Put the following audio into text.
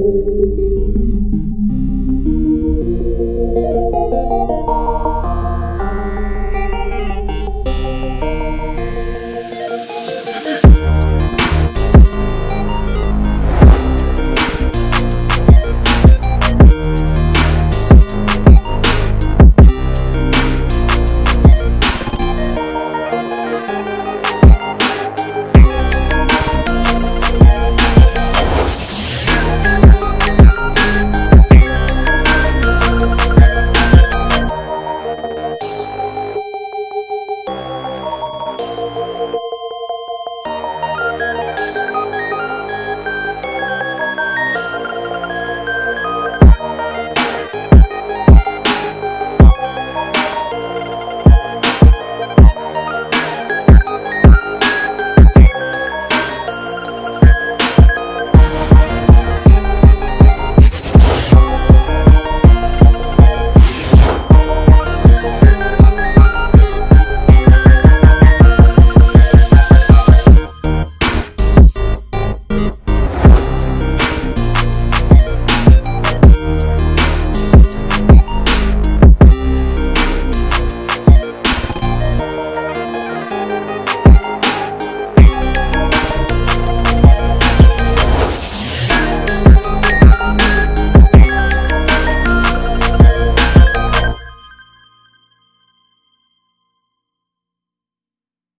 Música